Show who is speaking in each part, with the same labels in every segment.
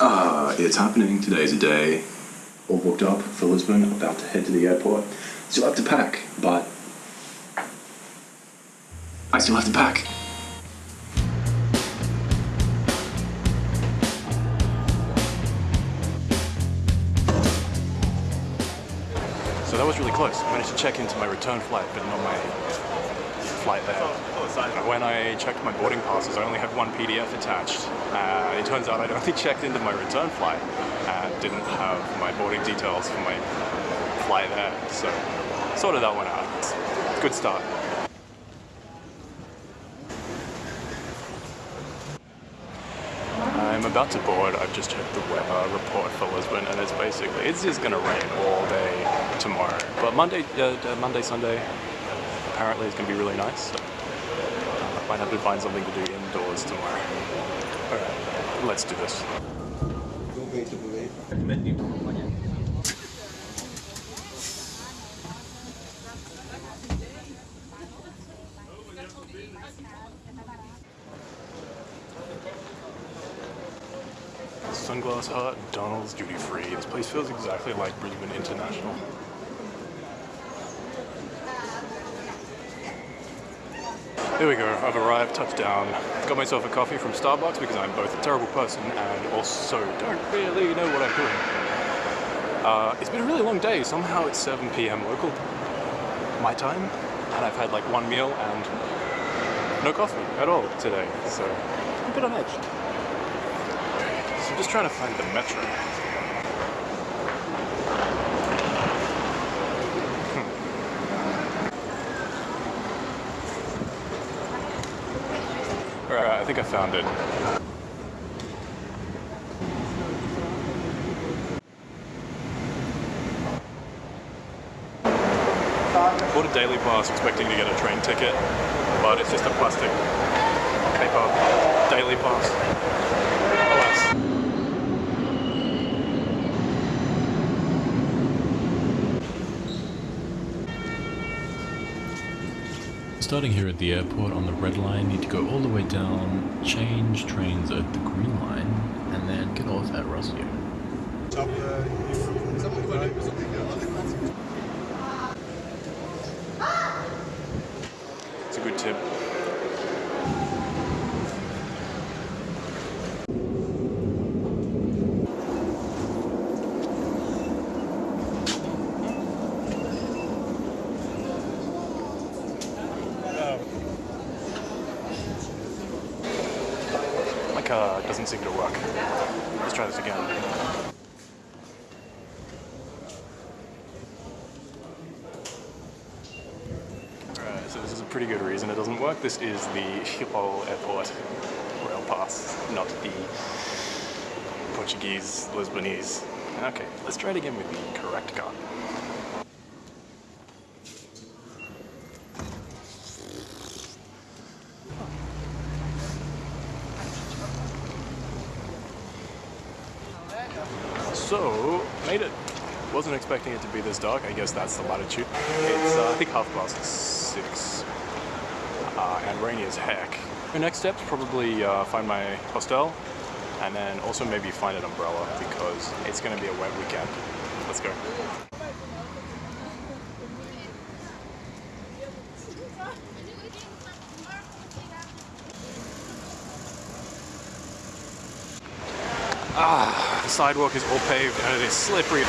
Speaker 1: Uh, it's happening. Today's a day. All booked up for Lisbon. About to head to the airport. Still have to pack, but I still have to pack.
Speaker 2: So that was really close. I managed to check into my return flight, but not my flight there. When I checked my boarding passes, I only had one PDF attached. Uh, it turns out I'd only checked into my return flight and didn't have my boarding details for my flight there. So sorted that one out. Good start. I'm about to board. I've just checked the weather report for Lisbon, and it's basically it's just gonna rain all day tomorrow. But Monday, uh, uh, Monday, Sunday, apparently it's gonna be really nice. So uh, might have to find something to do indoors tomorrow. All right, let's do this. Sunglass Hut, Donald's Duty Free. This place feels exactly like Brisbane International. There we go, I've arrived, touchdown. Got myself a coffee from Starbucks because I'm both a terrible person and also don't really know what I'm doing. Uh, it's been a really long day, somehow it's 7 p.m. local, my time, and I've had like one meal and no coffee at all today, so I'm a bit on edge. So I'm just trying to find the metro. I think I found it. Bought a daily pass expecting to get a train ticket, but it's just a plastic paper daily pass.
Speaker 3: Starting here at the airport on the red line, need to go all the way down, change trains at the green line, and then get off at Rossio.
Speaker 2: It's a good tip. Car doesn't seem to work. Let's try this again. Alright, so this is a pretty good reason it doesn't work. This is the Schiphol Airport rail pass, not the Portuguese, Lisbonese. Okay, let's try it again with the correct car. So, made it. Wasn't expecting it to be this dark. I guess that's the latitude. It's, uh, I think, half past six. Uh, and rainy as heck. The next step's probably uh, find my hostel and then also maybe find an umbrella because it's going to be a wet weekend. Let's go. Ah, the sidewalk is all paved and it is slippery.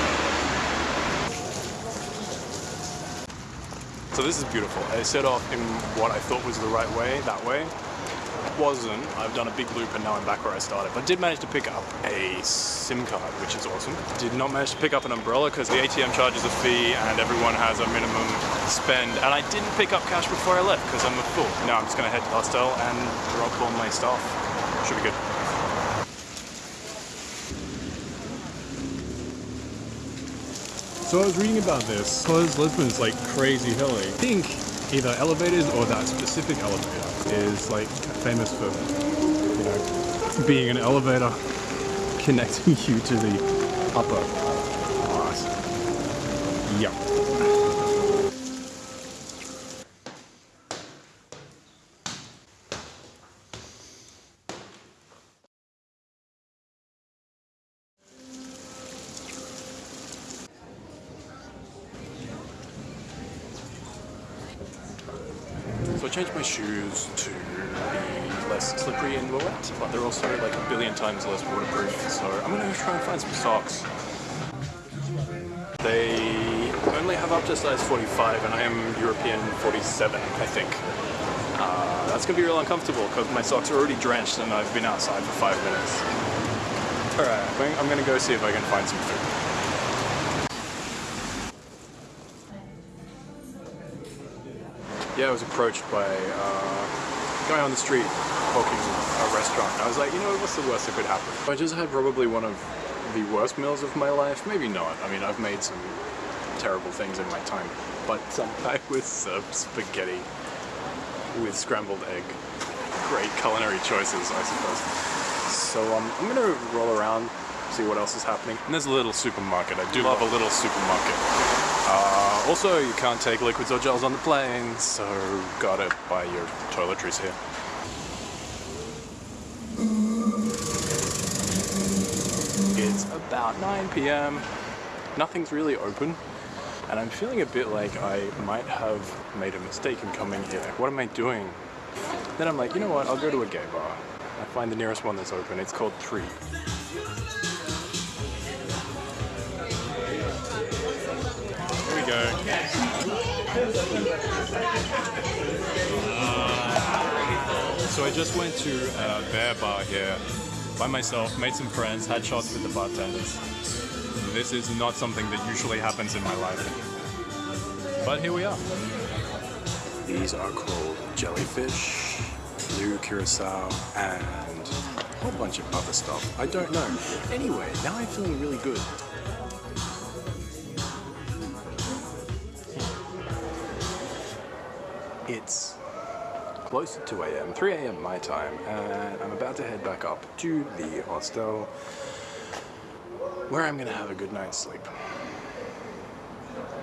Speaker 2: So this is beautiful. I set off in what I thought was the right way, that way. Wasn't. I've done a big loop and now I'm back where I started. But did manage to pick up a SIM card, which is awesome. Did not manage to pick up an umbrella because the ATM charges a fee and everyone has a minimum spend. And I didn't pick up cash before I left because I'm a fool. Now I'm just going to head to the hostel and drop all my stuff. Should be good. So I was reading about this because Lisbon's like crazy hilly. I think either elevators or that specific elevator is like famous for, you know, being an elevator connecting you to the upper class. Yep. I changed my shoes to be less slippery and wet, but they're also like a billion times less waterproof. So I'm gonna try and find some socks. They only have up to size 45, and I am European 47, I think. Uh, that's gonna be real uncomfortable because my socks are already drenched and I've been outside for five minutes. Alright, I'm gonna go see if I can find some food. Yeah, I was approached by uh, a guy on the street hawking a restaurant. I was like, you know, what's the worst that could happen? I just had probably one of the worst meals of my life. Maybe not. I mean, I've made some terrible things in my time. But guy was served spaghetti with scrambled egg. Great culinary choices, I suppose. So um, I'm gonna roll around, see what else is happening. And there's a little supermarket. I do love a little supermarket. Also, you can't take liquids or gels on the plane, so gotta buy your toiletries here. It's about 9pm, nothing's really open, and I'm feeling a bit like I might have made a mistake in coming here. What am I doing? Then I'm like, you know what, I'll go to a gay bar. I find the nearest one that's open, it's called 3. go. Uh, so I just went to a bear bar here by myself, made some friends, had shots with the bartenders. This is not something that usually happens in my life. But here we are. These are called jellyfish, blue curacao, and a whole bunch of other stuff. I don't know. Anyway, now I'm feeling really good. It's close to 2 a.m., 3 a.m. my time, and I'm about to head back up to the hostel where I'm gonna have a good night's sleep.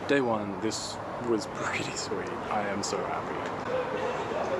Speaker 2: Day one, this was pretty sweet. I am so happy.